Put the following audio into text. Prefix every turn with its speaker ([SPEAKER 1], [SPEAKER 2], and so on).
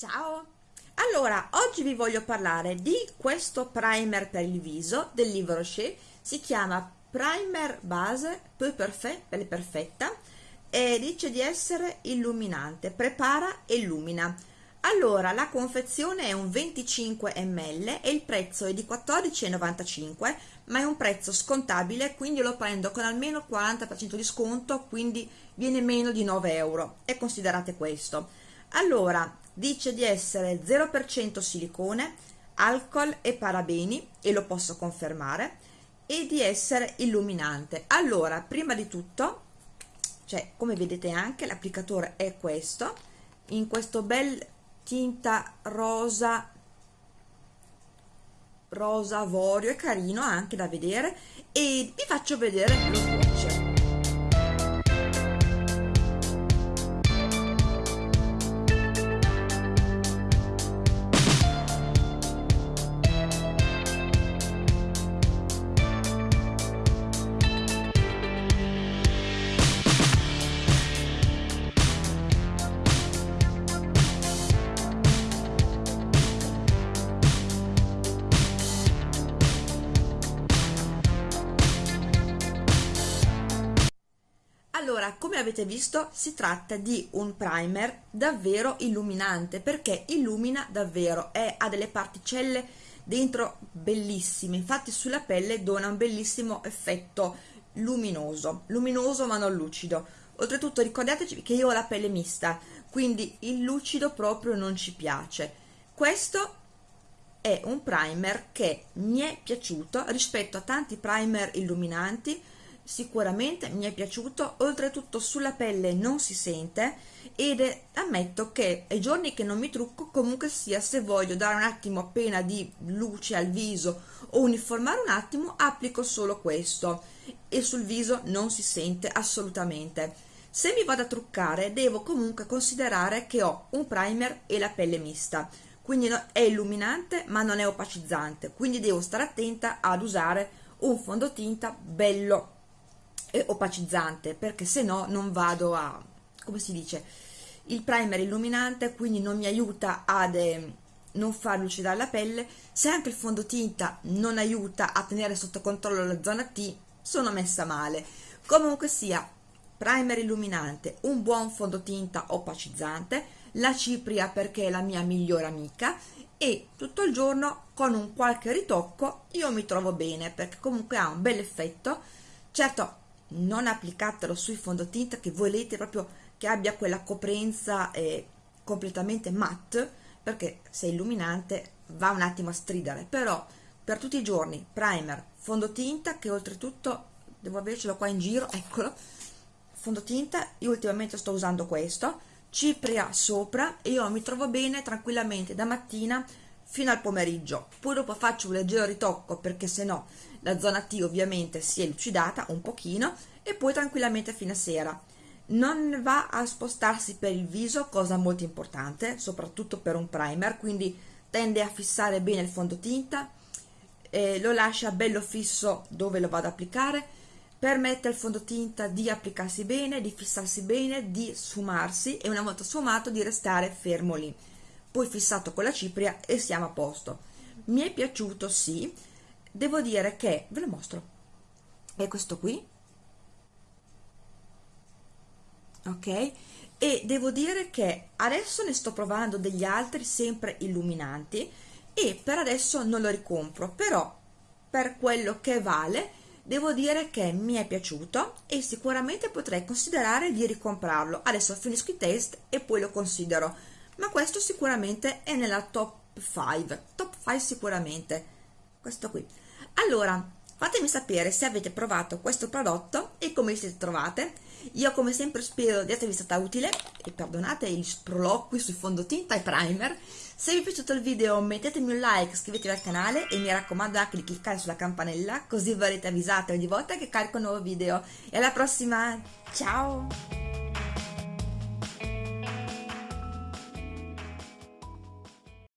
[SPEAKER 1] Ciao! Allora, oggi vi voglio parlare di questo primer per il viso del Livre Rocher, si chiama Primer Base Peu Parfait, Pelle Perfetta e dice di essere illuminante, prepara e illumina. Allora, la confezione è un 25 ml e il prezzo è di 14,95 ma è un prezzo scontabile, quindi lo prendo con almeno 40% di sconto, quindi viene meno di 9 euro e considerate questo. Allora, dice di essere 0% silicone, alcol e parabeni, e lo posso confermare, e di essere illuminante. Allora, prima di tutto, cioè, come vedete anche, l'applicatore è questo, in questo bel tinta rosa rosa avorio, è carino anche da vedere e vi faccio vedere lo Allora, come avete visto, si tratta di un primer davvero illuminante perché illumina davvero, è, ha delle particelle dentro bellissime, infatti sulla pelle dona un bellissimo effetto luminoso, luminoso ma non lucido. Oltretutto ricordatevi che io ho la pelle mista, quindi il lucido proprio non ci piace. Questo è un primer che mi è piaciuto rispetto a tanti primer illuminanti sicuramente mi è piaciuto. Oltretutto sulla pelle non si sente ed ammetto che ai giorni che non mi trucco comunque sia se voglio dare un attimo appena di luce al viso o uniformare un attimo applico solo questo. E sul viso non si sente assolutamente. Se mi vado a truccare devo comunque considerare che ho un primer e la pelle mista. Quindi è illuminante ma non è opacizzante. Quindi devo stare attenta ad usare un fondotinta bello e opacizzante perché se no non vado a come si dice il primer illuminante quindi non mi aiuta ad eh, non far lucidare la pelle. Se anche il fondotinta non aiuta a tenere sotto controllo la zona T sono messa male. Comunque sia primer illuminante un buon fondotinta opacizzante la cipria perché è la mia migliore amica e tutto il giorno con un qualche ritocco io mi trovo bene perché comunque ha un bel effetto. Certo non applicatelo sui fondotinta che volete proprio che abbia quella coprenza eh, completamente matte perché se è illuminante va un attimo a stridere. Però per tutti i giorni primer fondotinta che oltretutto devo avercelo qua in giro eccolo fondotinta io ultimamente sto usando questo cipria sopra e io mi trovo bene tranquillamente da mattina fino al pomeriggio. Poi dopo faccio un leggero ritocco perché se no la zona T ovviamente si è lucidata un pochino e poi tranquillamente fino a sera. Non va a spostarsi per il viso cosa molto importante soprattutto per un primer quindi tende a fissare bene il fondotinta eh, lo lascia bello fisso dove lo vado ad applicare permette al fondotinta di applicarsi bene di fissarsi bene di sfumarsi e una volta sfumato di restare fermo lì. Poi fissato con la cipria e siamo a posto. Mi è piaciuto sì devo dire che ve lo mostro. È questo qui. Ok? E devo dire che adesso ne sto provando degli altri sempre illuminanti e per adesso non lo ricompro però per quello che vale devo dire che mi è piaciuto e sicuramente potrei considerare di ricomprarlo. Adesso finisco i test e poi lo considero ma questo sicuramente è nella top 5 top 5 sicuramente questo qui. Allora fatemi sapere se avete provato questo prodotto e come vi siete trovate. Io come sempre spero di esservi stata utile e perdonate gli sproloqui sul fondotinta e primer. Se vi è piaciuto il video mettetemi un like, iscrivetevi al canale e mi raccomando anche di cliccare sulla campanella così verrete avvisate ogni volta che carico un nuovo video. E alla prossima, ciao!